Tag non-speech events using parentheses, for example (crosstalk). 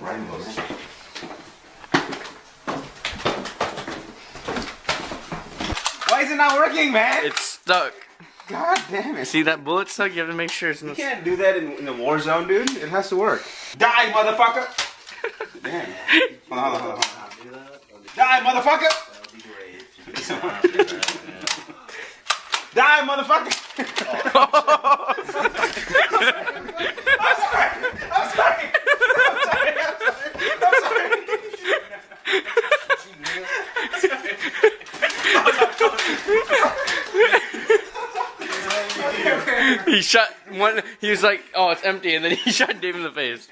Rainbows. Why is it not working, man? It's stuck. God damn it. See that bullet stuck? You have to make sure it's not... You can't do that in, in the war zone, dude. It has to work. Die, motherfucker! (laughs) Damn. Hold on, hold on, hold on. Die, motherfucker! (laughs) Die, motherfucker! (laughs) (laughs) he shot one. He was like, "Oh, it's empty," and then he (laughs) shot Dave in the face.